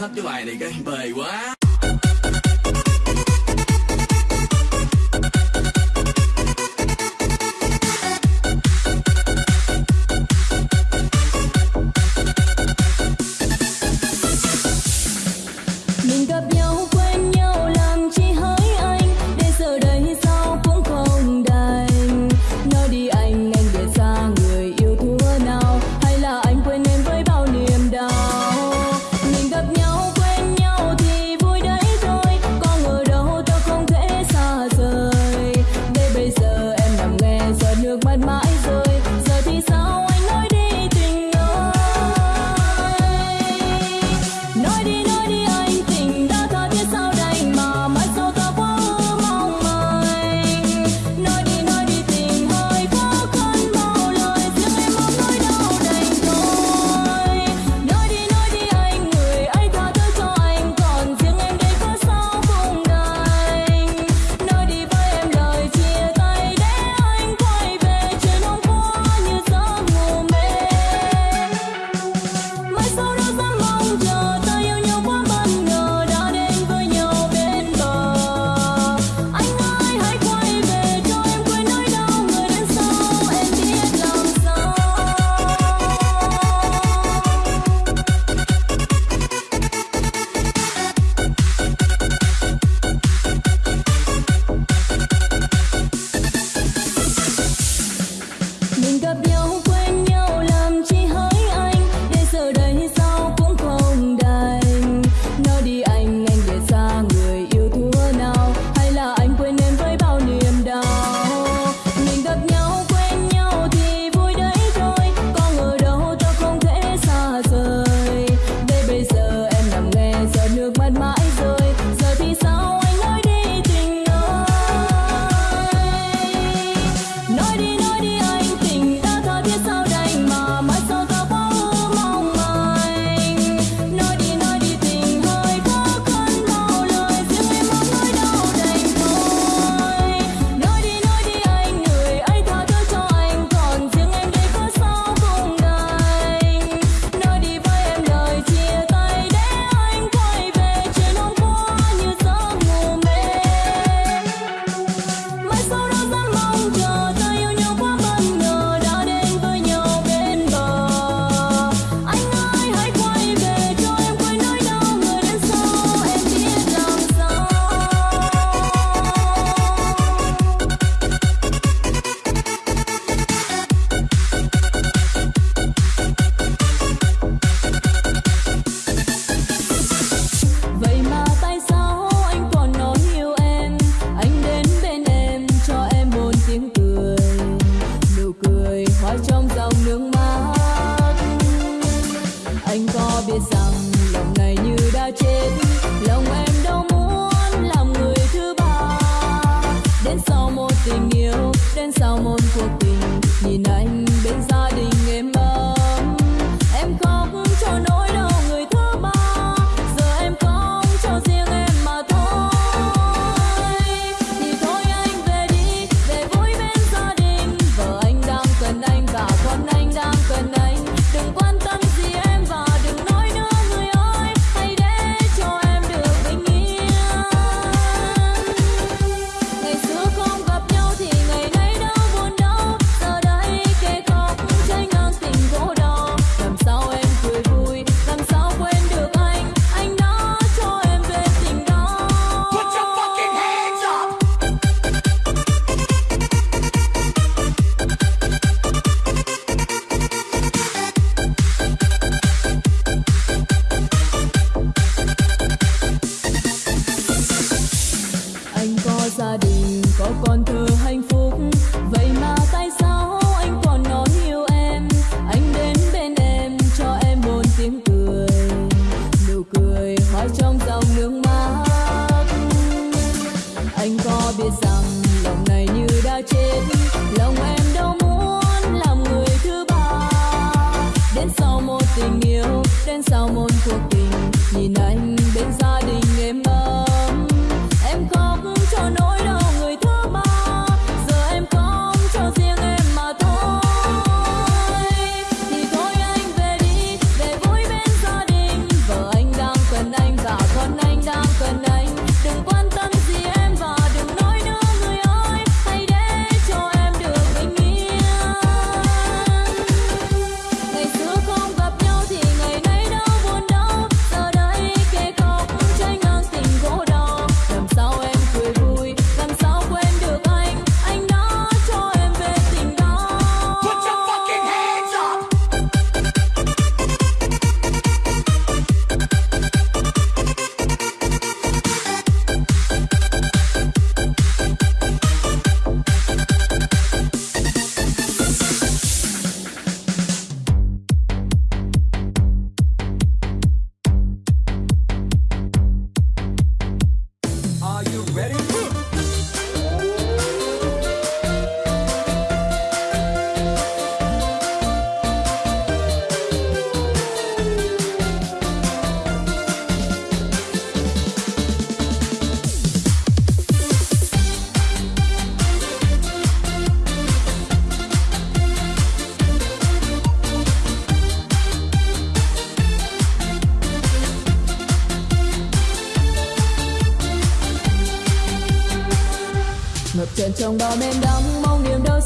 hết cái bài này cái bề quá. biết rằng lòng này như đã chết. Lòng em đâu muốn chợt trong bao em đắm mong niềm đau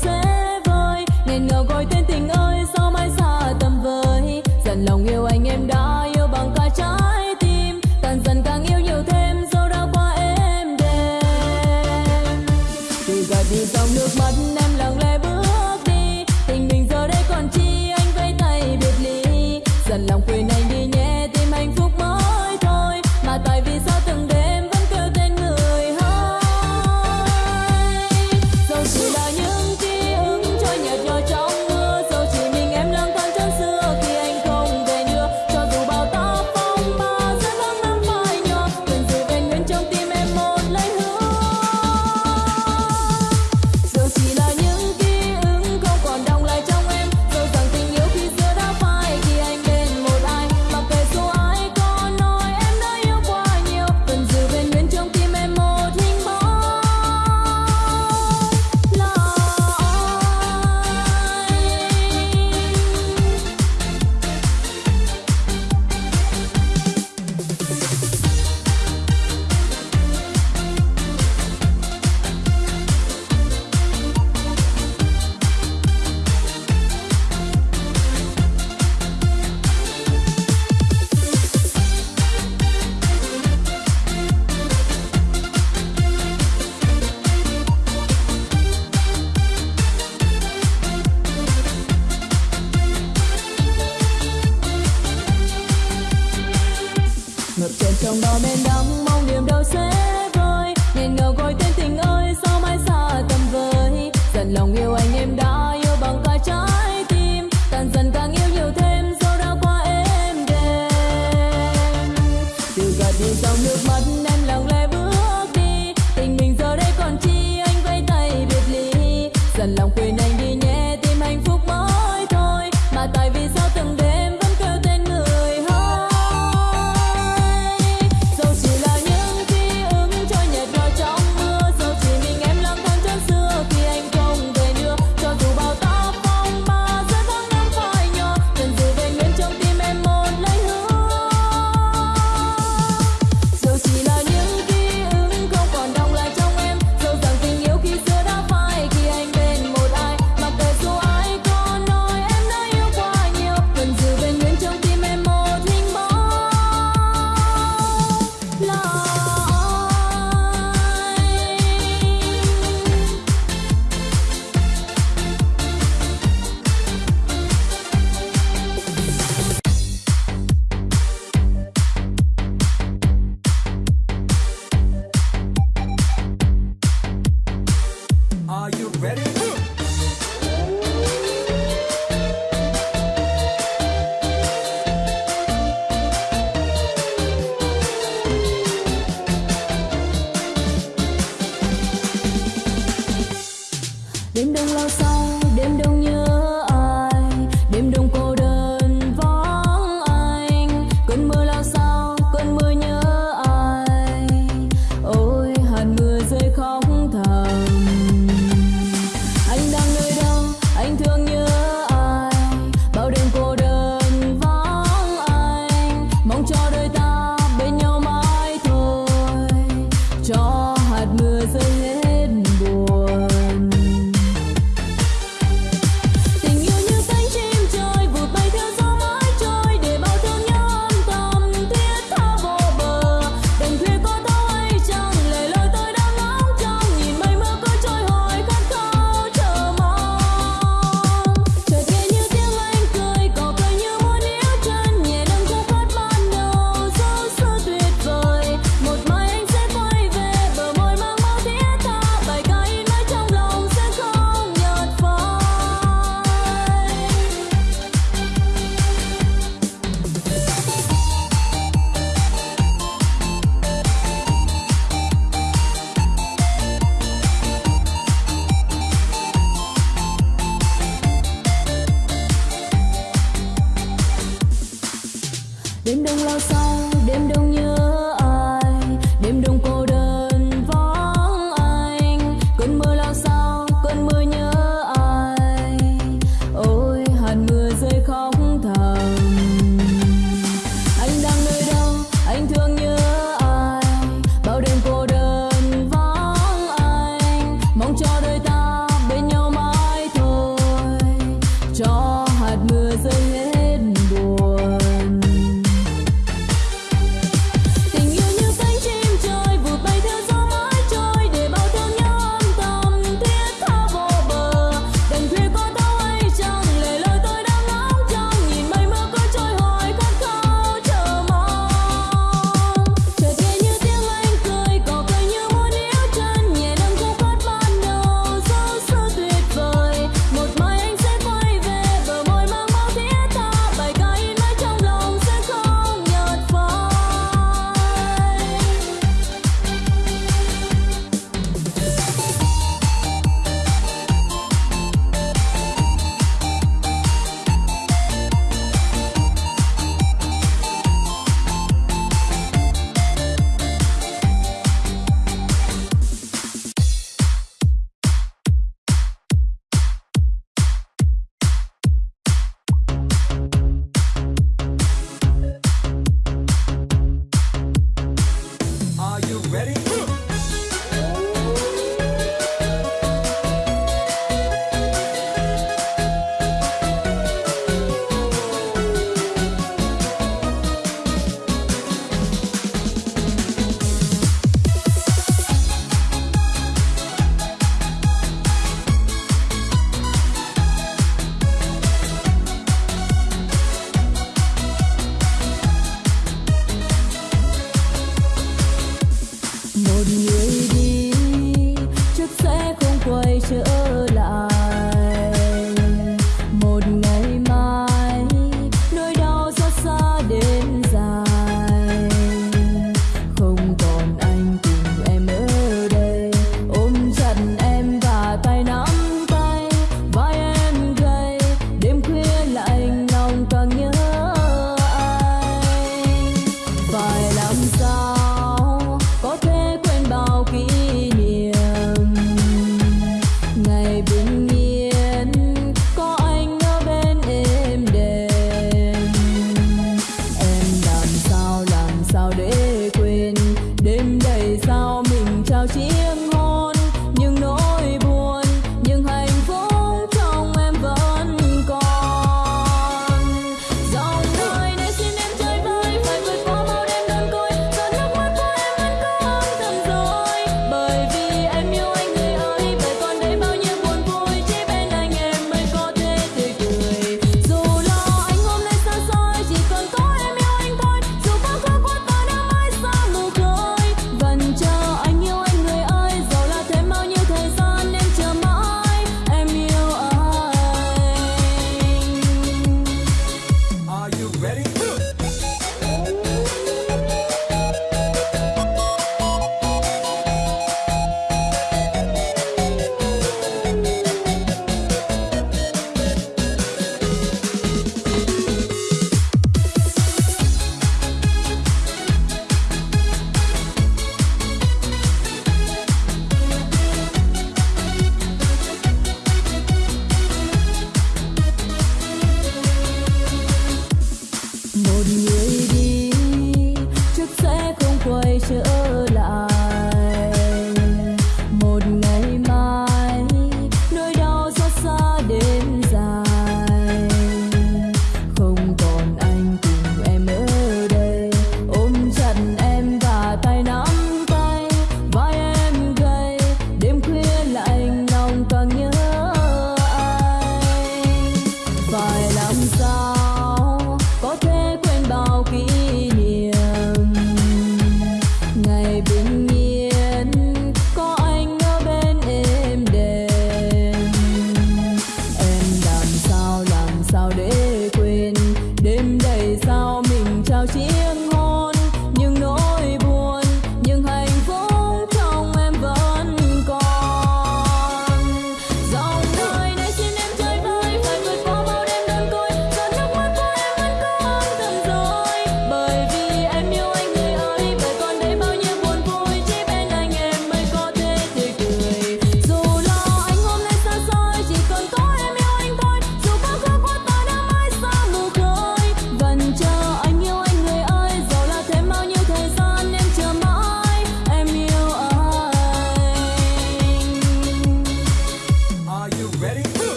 un momento.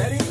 Ready?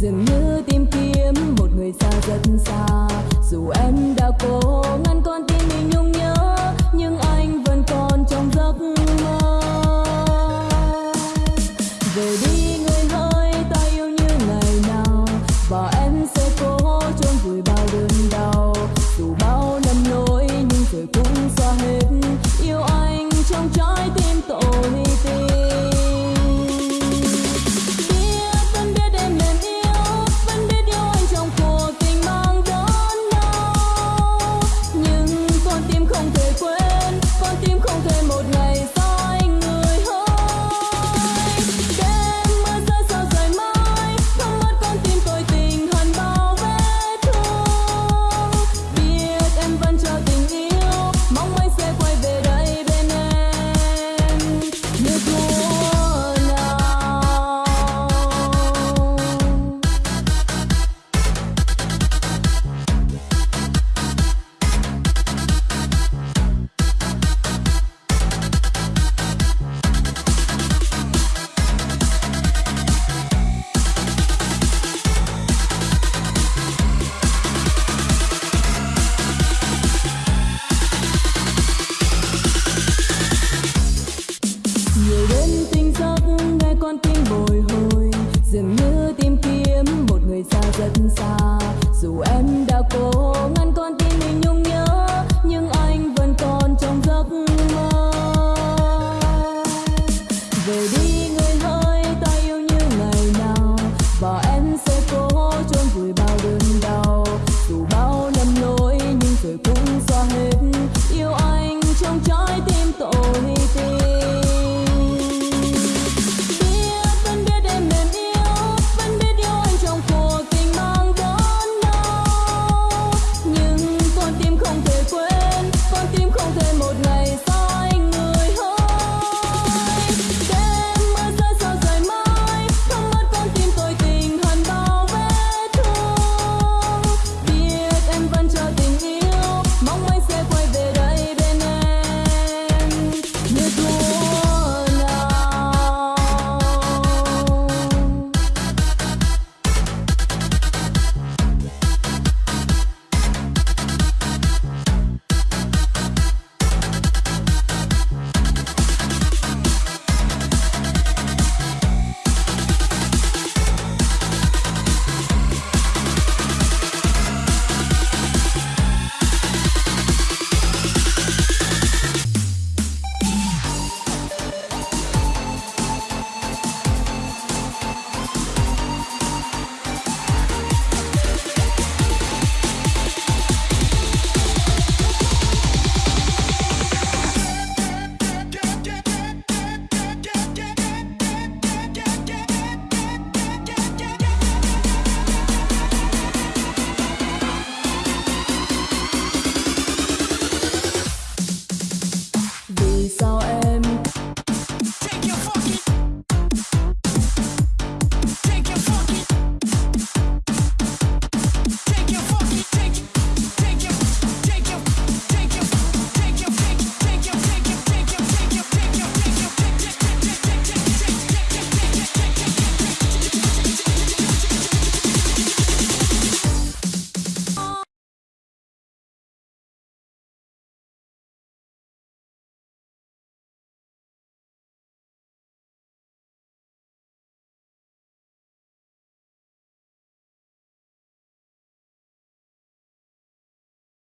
dường như tìm kiếm một người xa rất xa. Dù em